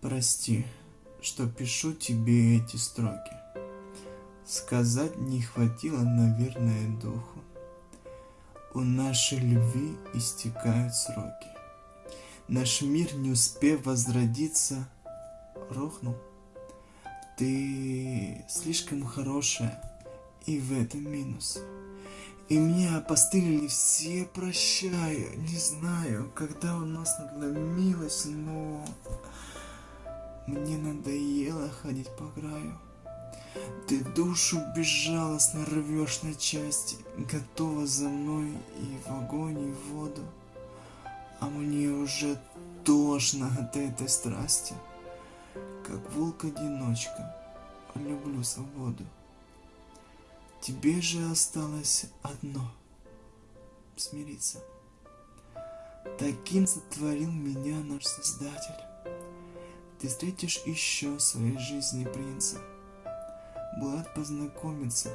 Прости, что пишу тебе эти строки. Сказать не хватило, наверное, духу. У нашей любви истекают сроки. Наш мир, не успев возродиться, рухнул. Ты слишком хорошая, и в этом минус. И мне опостылили все, прощаю. Не знаю, когда у нас надломилось, но... Мне надоело ходить по краю. Ты душу безжалостно рвешь на части, Готова за мной и в огонь, и в воду. А мне уже тошно от этой страсти, Как волк-одиночка, люблю свободу. Тебе же осталось одно — смириться. Таким сотворил меня наш Создатель. Ты встретишь еще в своей жизни принца. Твой предатель.